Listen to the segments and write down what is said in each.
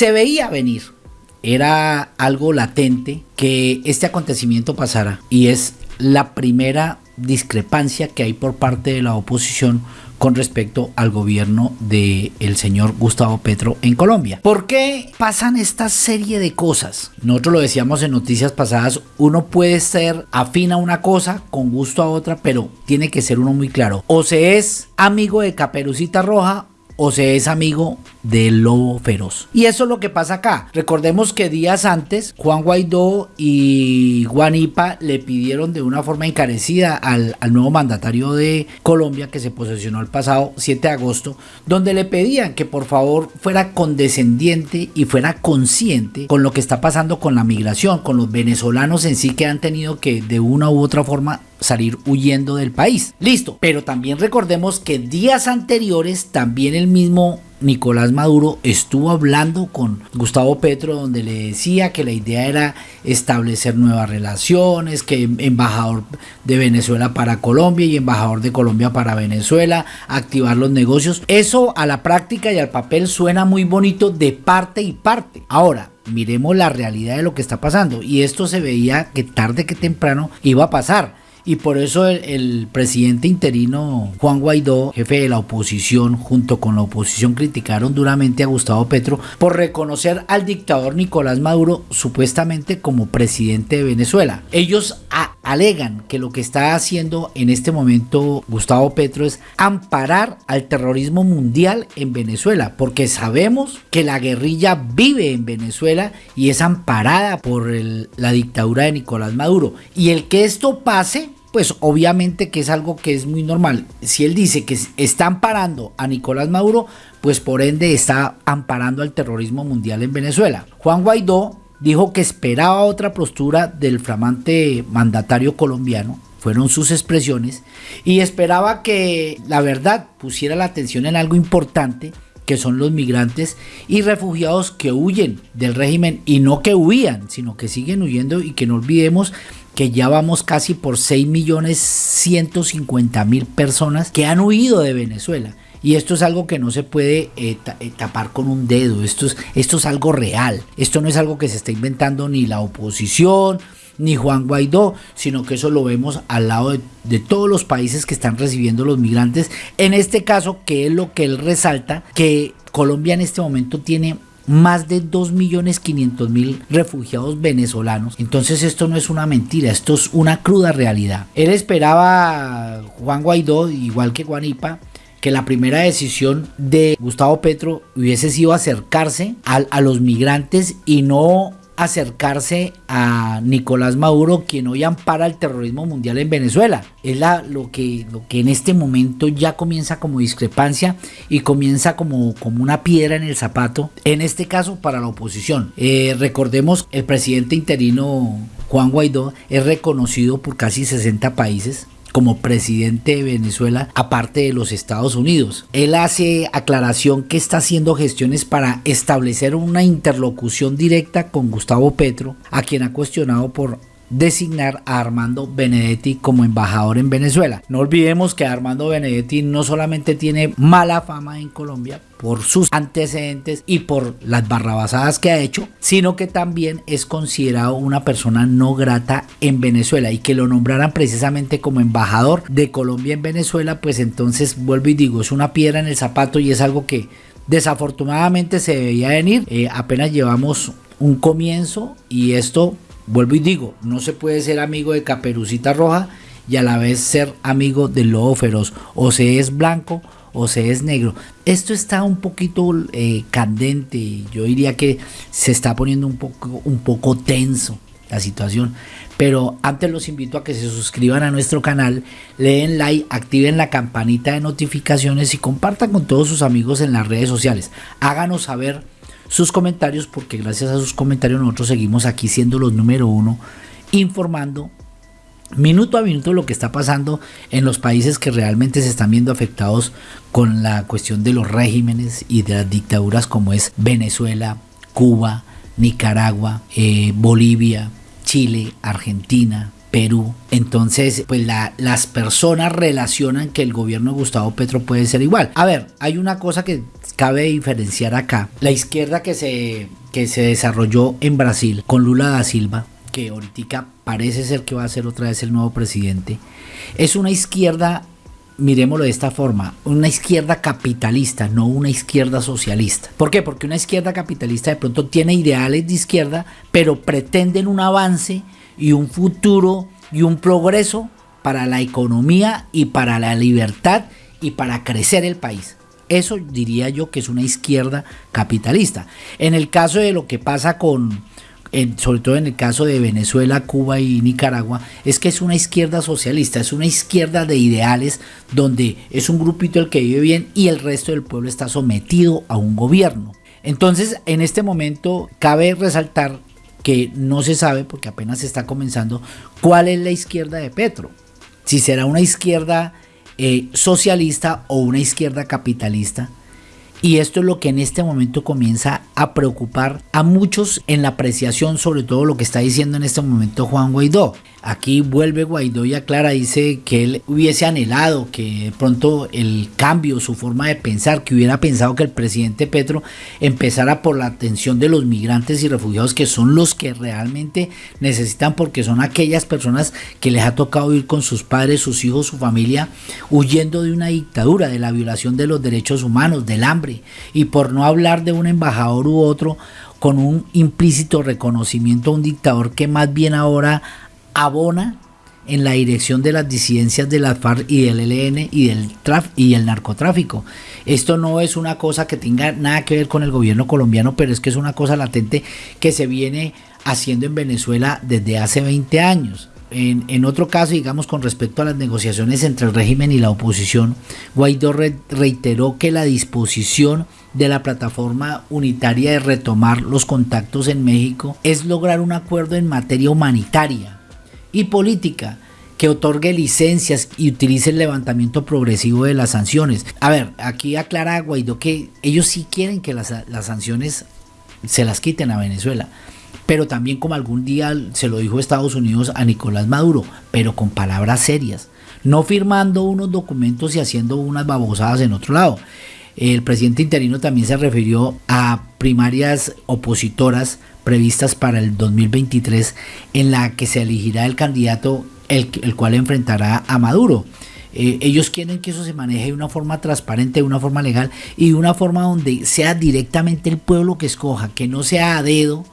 Se veía venir, era algo latente que este acontecimiento pasara y es la primera discrepancia que hay por parte de la oposición con respecto al gobierno del el señor Gustavo Petro en Colombia. ¿Por qué pasan esta serie de cosas? Nosotros lo decíamos en noticias pasadas, uno puede ser afín a una cosa, con gusto a otra, pero tiene que ser uno muy claro. O se es amigo de Caperucita Roja o se es amigo del lobo feroz. Y eso es lo que pasa acá. Recordemos que días antes Juan Guaidó y Guanipa le pidieron de una forma encarecida al, al, nuevo mandatario de Colombia que se posesionó el pasado 7 de agosto, donde le pedían que por favor fuera condescendiente y fuera consciente con lo que está pasando con la migración, con los venezolanos en sí que han tenido que de una u otra forma salir huyendo del país. Listo, pero también recordemos que días anteriores también el mismo Nicolás Maduro estuvo hablando con Gustavo Petro donde le decía que la idea era establecer nuevas relaciones, que embajador de Venezuela para Colombia y embajador de Colombia para Venezuela, activar los negocios. Eso a la práctica y al papel suena muy bonito de parte y parte. Ahora, miremos la realidad de lo que está pasando y esto se veía que tarde que temprano iba a pasar y por eso el, presidente interino Juan Guaidó, jefe de la oposición, junto con la oposición criticaron duramente a Gustavo Petro por reconocer al dictador Nicolás Maduro supuestamente como presidente de Venezuela. Ellos alegan que lo que está haciendo en este momento Gustavo Petro es amparar al terrorismo mundial en Venezuela, porque sabemos que la guerrilla vive en Venezuela y es amparada por la dictadura de Nicolás Maduro. Y el que esto pase pues obviamente que es algo que es muy normal. Si él dice que está amparando a Nicolás Maduro, pues por ende está amparando al terrorismo mundial en Venezuela. Juan Guaidó dijo que esperaba otra postura del flamante mandatario colombiano, fueron sus expresiones, y esperaba que la verdad pusiera la atención en algo importante que son los migrantes y refugiados que huyen del régimen y no que huían, sino que siguen huyendo y que no olvidemos que ya vamos casi por 6 millones 150 mil personas que han huido de Venezuela. Y esto es algo que no se puede eh, eh, tapar con un dedo, esto es, esto es algo real, esto no es algo que se está inventando ni la oposición, ni Juan Guaidó, sino que eso lo vemos al lado de, de, todos los países que están recibiendo los migrantes. En este caso, que es lo que él resalta, que Colombia en este momento tiene más de 2.500.000 refugiados venezolanos. Entonces esto no es una mentira, esto es una cruda realidad. Él esperaba, Juan Guaidó, igual que Guanipa, que la primera decisión de Gustavo Petro hubiese sido acercarse a, a los migrantes y no acercarse a Nicolás Maduro, quien hoy ampara el terrorismo mundial en Venezuela. Es la, lo, que, lo que en este momento ya comienza como discrepancia y comienza como, como una piedra en el zapato, en este caso para la oposición. Eh, recordemos, el presidente interino Juan Guaidó es reconocido por casi 60 países como presidente de Venezuela aparte de los Estados Unidos. Él hace aclaración que está haciendo gestiones para establecer una interlocución directa con Gustavo Petro, a quien ha cuestionado por designar a Armando Benedetti como embajador en Venezuela. No olvidemos que Armando Benedetti no solamente tiene mala fama en Colombia por sus antecedentes y por las barrabasadas que ha hecho, sino que también es considerado una persona no grata en Venezuela y que lo nombraran precisamente como embajador de Colombia en Venezuela, pues entonces vuelvo y digo, es una piedra en el zapato y es algo que desafortunadamente se debía venir. Eh, apenas llevamos un comienzo y esto Vuelvo y digo, no se puede ser amigo de Caperucita Roja y a la vez ser amigo del lobo feroz. O se es blanco o se es negro. Esto está un poquito eh, candente. Yo diría que se está poniendo un poco, un poco tenso la situación. Pero antes los invito a que se suscriban a nuestro canal, le den like, activen la campanita de notificaciones y compartan con todos sus amigos en las redes sociales. Háganos saber sus comentarios porque gracias a sus comentarios nosotros seguimos aquí siendo los número uno informando minuto a minuto lo que está pasando en los países que realmente se están viendo afectados con la cuestión de los regímenes y de las dictaduras como es Venezuela, Cuba, Nicaragua, eh, Bolivia, Chile, Argentina, Perú. Entonces, pues las personas relacionan que el gobierno de Gustavo Petro puede ser igual. A ver, hay una cosa que cabe diferenciar acá. La izquierda que se, que se desarrolló en Brasil con Lula da Silva, que ahorita parece ser que va a ser otra vez el nuevo presidente, es una izquierda miremoslo de esta forma, una izquierda capitalista, no una izquierda socialista. ¿Por qué? Porque una izquierda capitalista de pronto tiene ideales de izquierda, pero pretenden un avance y un futuro y un progreso para la economía y para la libertad y para crecer el país. Eso diría yo que es una izquierda capitalista. En el caso de lo que pasa con, sobre todo en el caso de Venezuela, Cuba y Nicaragua, es que es una izquierda socialista, es una izquierda de ideales donde es un grupito el que vive bien y el resto del pueblo está sometido a un gobierno. Entonces, en este momento cabe resaltar que no se sabe, porque apenas está comenzando, cuál es la izquierda de Petro. Si será una izquierda eh, socialista o una izquierda capitalista y esto es lo que en este momento comienza a preocupar a muchos en la apreciación sobre todo lo que está diciendo en este momento Juan Guaidó. Aquí vuelve Guaidó y aclara, dice que él hubiese anhelado que pronto el cambio, su forma de pensar, que hubiera pensado que el presidente Petro empezara por la atención de los migrantes y refugiados que son los que realmente necesitan porque son aquellas personas que les ha tocado ir con sus padres, sus hijos, su familia, huyendo de una dictadura, de la violación de los derechos humanos, del hambre y por no hablar de un embajador u otro con un implícito reconocimiento a un dictador que más bien ahora abona en la dirección de las disidencias de la FARC y del ELN y del y el narcotráfico. Esto no es una cosa que tenga nada que ver con el gobierno colombiano, pero es que es una cosa latente que se viene haciendo en Venezuela desde hace 20 años. En, otro caso, digamos, con respecto a las negociaciones entre el régimen y la oposición, Guaidó reiteró que la disposición de la plataforma unitaria de retomar los contactos en México es lograr un acuerdo en materia humanitaria y política que otorgue licencias y utilice el levantamiento progresivo de las sanciones. A ver, aquí aclara Guaidó que ellos sí quieren que las sanciones se las quiten a Venezuela pero también como algún día se lo dijo Estados Unidos a Nicolás Maduro, pero con palabras serias, no firmando unos documentos y haciendo unas babosadas en otro lado. El presidente interino también se refirió a primarias opositoras previstas para el 2023 en la que se elegirá el candidato el, cual enfrentará a Maduro. Eh, ellos quieren que eso se maneje de una forma transparente, de una forma legal y de una forma donde sea directamente el pueblo que escoja, que no sea a dedo,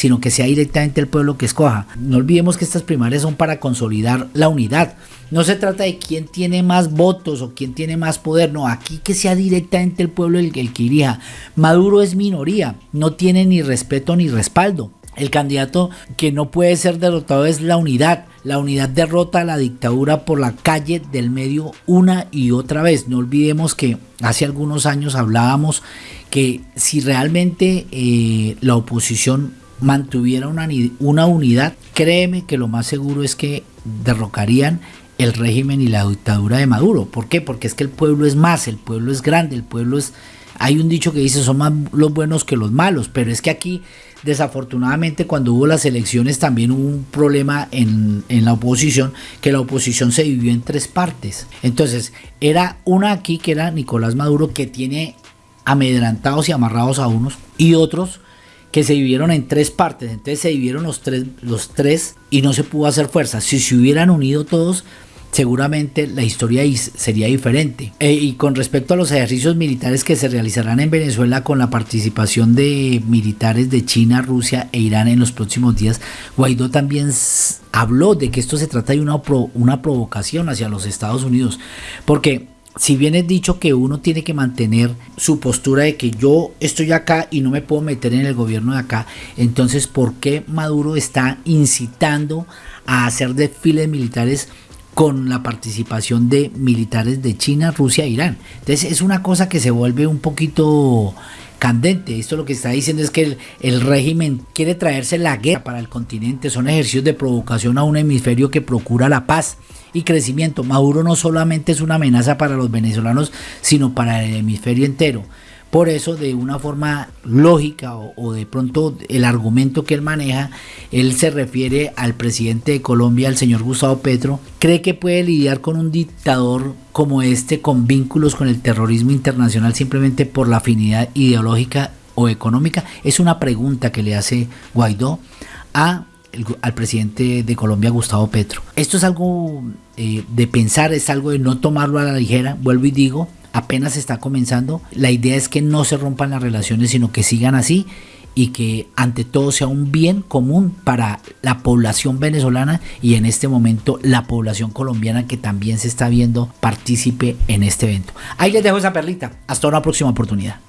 sino que sea directamente el pueblo que escoja. No olvidemos que estas primarias son para consolidar la unidad. No se trata de quién tiene más votos o quién tiene más poder, no, aquí que sea directamente el pueblo el, el que irija. Maduro es minoría, no tiene ni respeto ni respaldo. El candidato que no puede ser derrotado es la unidad. La unidad derrota a la dictadura por la calle del medio una y otra vez. No olvidemos que hace algunos años hablábamos que si realmente eh, la oposición mantuviera una, una unidad, créeme que lo más seguro es que derrocarían el régimen y la dictadura de Maduro. ¿Por qué? Porque es que el pueblo es más, el pueblo es grande, el pueblo es... Hay un dicho que dice son más los buenos que los malos, pero es que aquí desafortunadamente cuando hubo las elecciones también hubo un problema en, en, la oposición, que la oposición se dividió en tres partes. Entonces, era una aquí que era Nicolás Maduro que tiene amedrantados y amarrados a unos y otros que se dividieron en tres partes. Entonces se dividieron los tres, los tres y no se pudo hacer fuerza. Si se hubieran unido todos, seguramente la historia sería diferente. Eh, y con respecto a los ejercicios militares que se realizarán en Venezuela con la participación de militares de China, Rusia e Irán en los próximos días, Guaidó también habló de que esto se trata de una, una provocación hacia los Estados Unidos. Porque si bien es dicho que uno tiene que mantener su postura de que yo estoy acá y no me puedo meter en el gobierno de acá, entonces ¿por qué Maduro está incitando a hacer desfiles militares con la participación de militares de China, Rusia e Irán? Entonces es una cosa que se vuelve un poquito candente. Esto lo que está diciendo es que el, régimen quiere traerse la guerra para el continente. Son ejercicios de provocación a un hemisferio que procura la paz y crecimiento. Maduro no solamente es una amenaza para los venezolanos, sino para el hemisferio entero. Por eso, de una forma lógica o, de pronto el argumento que él maneja, él se refiere al presidente de Colombia, al señor Gustavo Petro, cree que puede lidiar con un dictador como este con vínculos con el terrorismo internacional simplemente por la afinidad ideológica o económica. Es una pregunta que le hace Guaidó al presidente de Colombia, Gustavo Petro. Esto es algo eh, de pensar, es algo de no tomarlo a la ligera, vuelvo y digo, apenas está comenzando. La idea es que no se rompan las relaciones, sino que sigan así y que ante todo sea un bien común para la población venezolana y en este momento la población colombiana que también se está viendo partícipe en este evento. Ahí les dejo esa perlita. Hasta una próxima oportunidad.